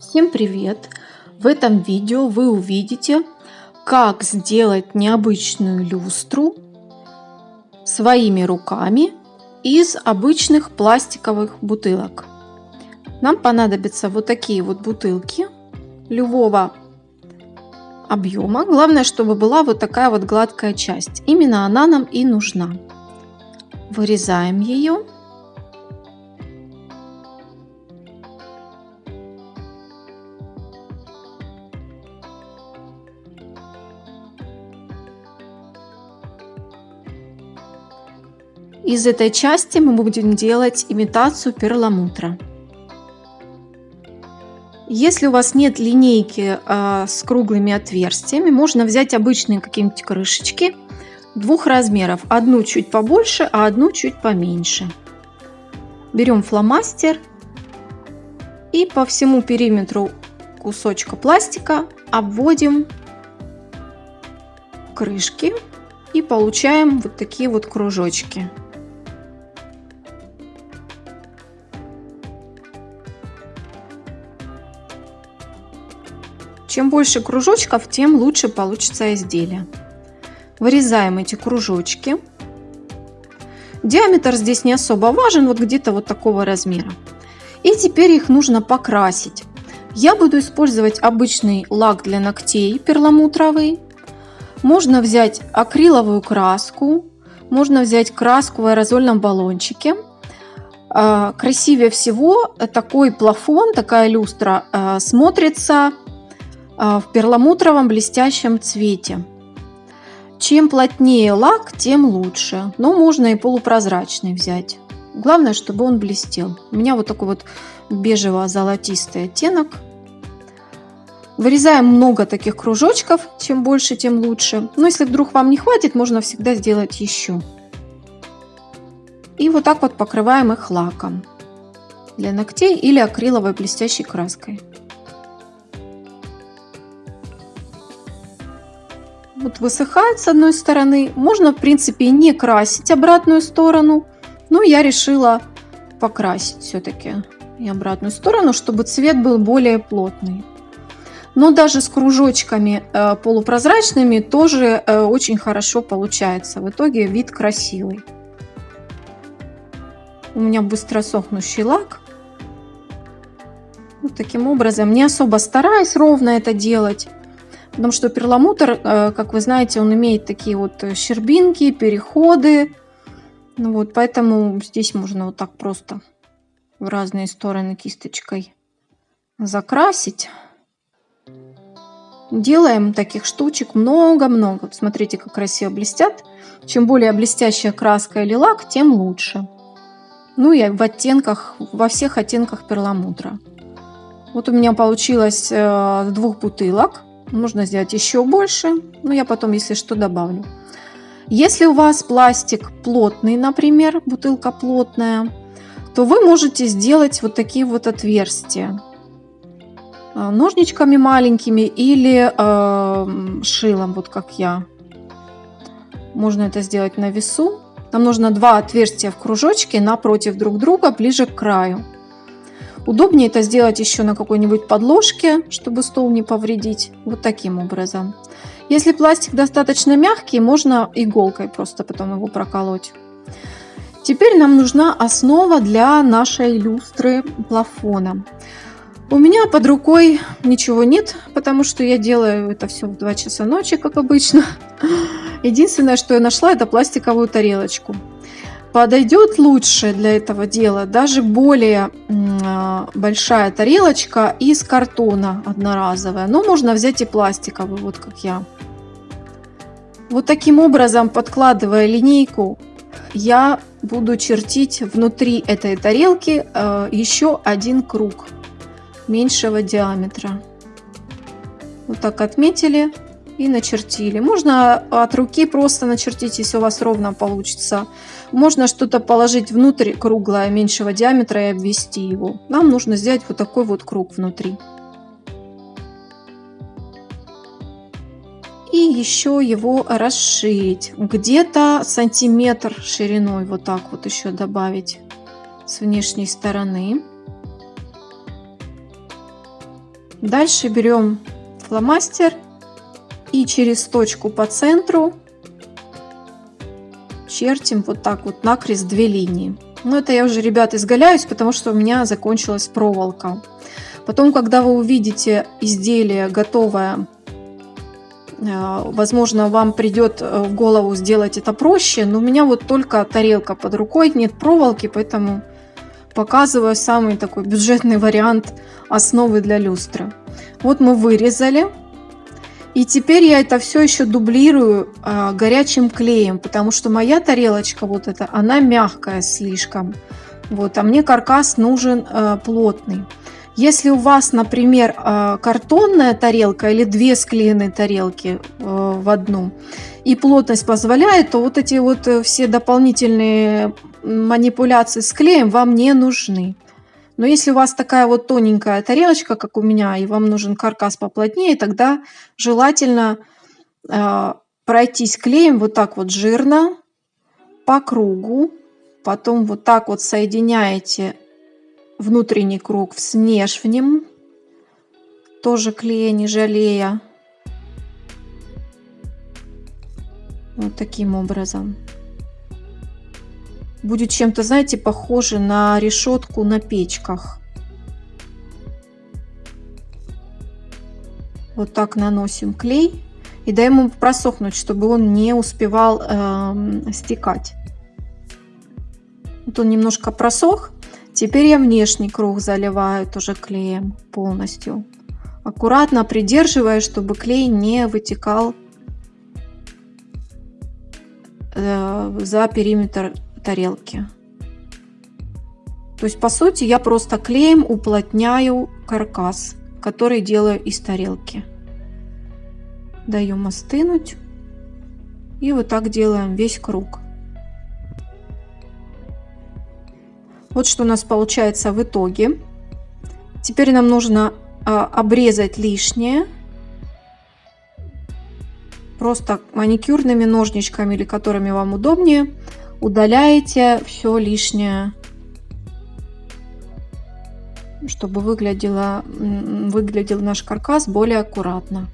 Всем привет! В этом видео вы увидите, как сделать необычную люстру своими руками из обычных пластиковых бутылок. Нам понадобятся вот такие вот бутылки любого объема. Главное, чтобы была вот такая вот гладкая часть. Именно она нам и нужна. Вырезаем ее. Из этой части мы будем делать имитацию перламутра. Если у вас нет линейки э, с круглыми отверстиями, можно взять обычные какие-нибудь крышечки двух размеров. Одну чуть побольше, а одну чуть поменьше. Берем фломастер и по всему периметру кусочка пластика обводим крышки и получаем вот такие вот кружочки. Чем больше кружочков, тем лучше получится изделие. Вырезаем эти кружочки. Диаметр здесь не особо важен, вот где-то вот такого размера. И теперь их нужно покрасить. Я буду использовать обычный лак для ногтей перламутровый. Можно взять акриловую краску, можно взять краску в аэрозольном баллончике. А, красивее всего такой плафон, такая люстра а, смотрится в перламутровом блестящем цвете. Чем плотнее лак, тем лучше. Но можно и полупрозрачный взять. Главное, чтобы он блестел. У меня вот такой вот бежево-золотистый оттенок. Вырезаем много таких кружочков. Чем больше, тем лучше. Но если вдруг вам не хватит, можно всегда сделать еще. И вот так вот покрываем их лаком для ногтей или акриловой блестящей краской. Вот высыхает с одной стороны. Можно, в принципе, не красить обратную сторону. Но я решила покрасить все-таки и обратную сторону, чтобы цвет был более плотный. Но даже с кружочками э, полупрозрачными тоже э, очень хорошо получается. В итоге вид красивый. У меня быстро сохнущий лак. Вот таким образом, не особо стараюсь ровно это делать. Потому что перламутр, э, как вы знаете, он имеет такие вот щербинки, переходы. Ну вот, поэтому здесь можно вот так просто в разные стороны кисточкой закрасить. Делаем таких штучек много-много. Смотрите, как красиво блестят. Чем более блестящая краска или лак, тем лучше. Ну и в оттенках, во всех оттенках перламутра. Вот у меня получилось э, двух бутылок. Можно сделать еще больше, но я потом, если что, добавлю. Если у вас пластик плотный, например, бутылка плотная, то вы можете сделать вот такие вот отверстия а, ножничками маленькими или э, шилом, вот как я. Можно это сделать на весу. Нам нужно два отверстия в кружочке напротив друг друга, ближе к краю. Удобнее это сделать еще на какой-нибудь подложке, чтобы стол не повредить. Вот таким образом. Если пластик достаточно мягкий, можно иголкой просто потом его проколоть. Теперь нам нужна основа для нашей люстры плафона. У меня под рукой ничего нет, потому что я делаю это все в 2 часа ночи, как обычно. Единственное, что я нашла, это пластиковую тарелочку. Подойдет лучше для этого дела даже более а, большая тарелочка из картона одноразовая. Но можно взять и пластиковую, вот как я. Вот таким образом, подкладывая линейку, я буду чертить внутри этой тарелки э, еще один круг меньшего диаметра. Вот так отметили и начертили. Можно от руки просто начертить, если у вас ровно получится. Можно что-то положить внутрь круглое, меньшего диаметра и обвести его. Нам нужно сделать вот такой вот круг внутри. И еще его расширить. Где-то сантиметр шириной вот так вот еще добавить с внешней стороны. Дальше берем фломастер и через точку по центру чертим вот так вот накрест две линии. Но это я уже, ребят, изгаляюсь, потому что у меня закончилась проволока. Потом, когда вы увидите изделие готовое, э, возможно, вам придет э, в голову сделать это проще, но у меня вот только тарелка под рукой, нет проволоки, поэтому показываю самый такой бюджетный вариант основы для люстры. Вот мы вырезали. И теперь я это все еще дублирую а, горячим клеем, потому что моя тарелочка вот эта, она мягкая слишком. Вот, а мне каркас нужен а, плотный. Если у вас, например, а, картонная тарелка или две склеенные тарелки а, в одну, и плотность позволяет, то вот эти вот э, все дополнительные манипуляции с клеем вам не нужны. Но если у вас такая вот тоненькая тарелочка, как у меня, и вам нужен каркас поплотнее, тогда желательно э, пройтись клеем вот так вот жирно по кругу. Потом вот так вот соединяете внутренний круг с внешним. Тоже клея не жалея. Вот таким образом будет чем-то, знаете, похоже на решетку на печках. Вот так наносим клей и даем ему просохнуть, чтобы он не успевал э, стекать. Вот он немножко просох. Теперь я внешний круг заливаю тоже клеем полностью. Аккуратно придерживая, чтобы клей не вытекал э, за периметр тарелки. То есть, по сути, я просто клеем уплотняю каркас, который делаю из тарелки. Даем остынуть. И вот так делаем весь круг. Вот что у нас получается в итоге. Теперь нам нужно а, обрезать лишнее. Просто маникюрными ножничками или которыми вам удобнее удаляете все лишнее, чтобы выглядело, выглядел наш каркас более аккуратно.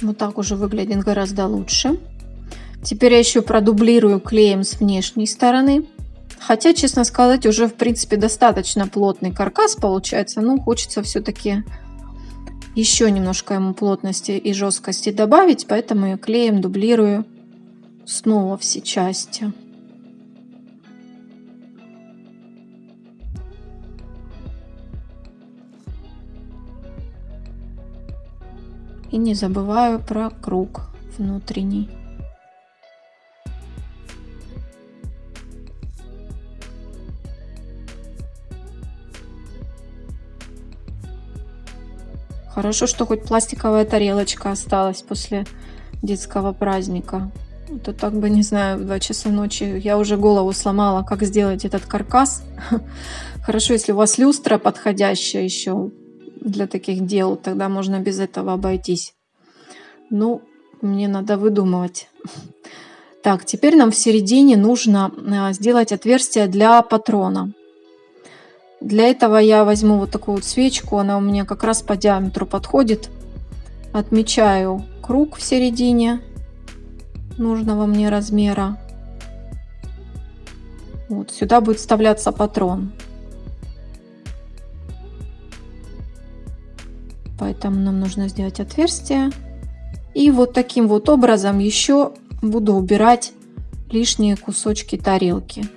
Вот так уже выглядит гораздо лучше. Теперь я еще продублирую клеем с внешней стороны. Хотя, честно сказать, уже в принципе достаточно плотный каркас получается. Ну, хочется все-таки еще немножко ему плотности и жесткости добавить, поэтому я клеем дублирую снова все части. И не забываю про круг внутренний. Хорошо, что хоть пластиковая тарелочка осталась после детского праздника. Это так бы, не знаю, в 2 часа ночи я уже голову сломала, как сделать этот каркас. Хорошо, если у вас люстра подходящая еще для таких дел, тогда можно без этого обойтись. Ну, мне надо выдумывать. Так, теперь нам в середине нужно а, сделать отверстие для патрона. Для этого я возьму вот такую вот свечку, она у меня как раз по диаметру подходит. Отмечаю круг в середине нужного мне размера. Вот сюда будет вставляться патрон. Поэтому нам нужно сделать отверстие. И вот таким вот образом еще буду убирать лишние кусочки тарелки.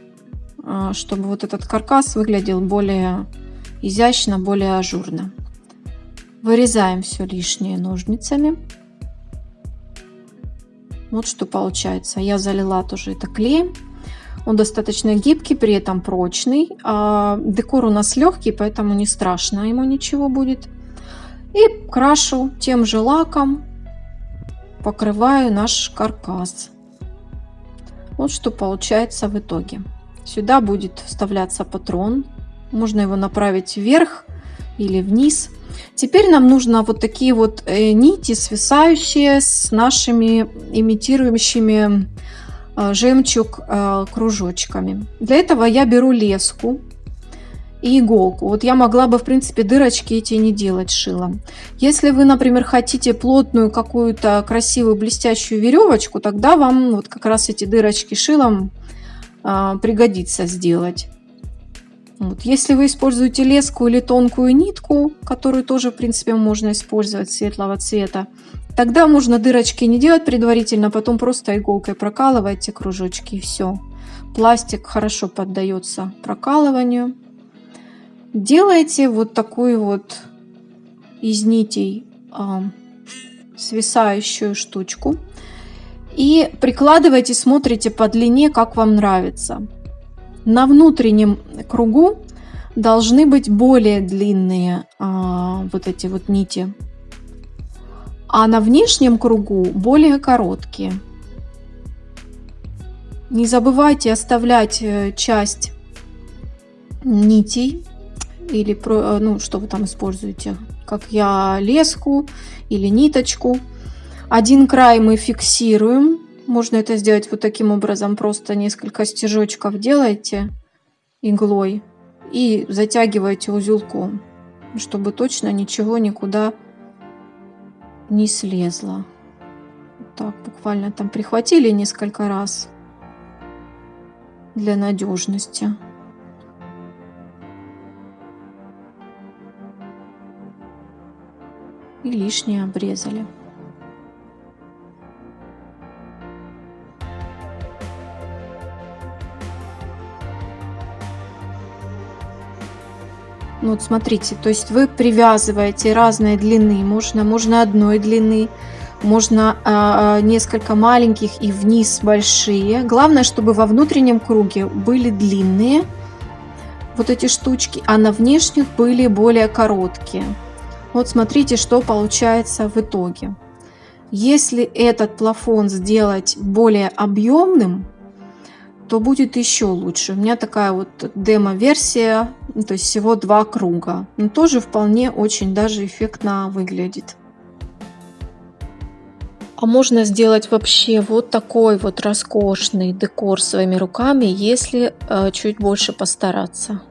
А, чтобы вот этот каркас выглядел более изящно, более ажурно. Вырезаем все лишнее ножницами. Вот что получается. Я залила тоже это клеем. Он достаточно гибкий, при этом прочный. А декор у нас легкий, поэтому не страшно ему ничего будет. И крашу тем же лаком, покрываю наш каркас. Вот что получается в итоге. Сюда будет вставляться патрон. Можно его направить вверх или вниз. Теперь нам нужно вот такие вот э, нити, свисающие с нашими имитирующими э, жемчуг э, кружочками. Для этого я беру леску и иголку. Вот я могла бы, в принципе, дырочки эти не делать шилом. Если вы, например, хотите плотную какую-то красивую блестящую веревочку, тогда вам вот как раз эти дырочки шилом пригодится сделать. Вот. Если вы используете леску или тонкую нитку, которую тоже, в принципе, можно использовать светлого цвета, тогда можно дырочки не делать предварительно, а потом просто иголкой прокалываете кружочки и все. Пластик хорошо поддается прокалыванию. Делаете вот такую вот из нитей э, свисающую штучку и прикладывайте, смотрите по длине, как вам нравится. На внутреннем кругу должны быть более длинные а, вот эти вот нити, а на внешнем кругу более короткие. Не забывайте оставлять э, часть нитей или э, ну что вы там используете, как я леску или ниточку. Один край мы фиксируем можно это сделать вот таким образом. Просто несколько стежочков делаете иглой и затягиваете узелком, чтобы точно ничего никуда не слезло. Так, буквально там прихватили несколько раз для надежности. И лишнее обрезали. Ну, вот смотрите, то есть вы привязываете разные длины. Можно, можно одной длины, можно э, несколько маленьких и вниз большие. Главное, чтобы во внутреннем круге были длинные вот эти штучки, а на внешних были более короткие. Вот смотрите, что получается в итоге. Если этот плафон сделать более объемным, то будет еще лучше. У меня такая вот демо-версия, то есть всего два круга. Но тоже вполне очень даже эффектно выглядит. А можно сделать вообще вот такой вот роскошный декор своими руками, если э, чуть больше постараться.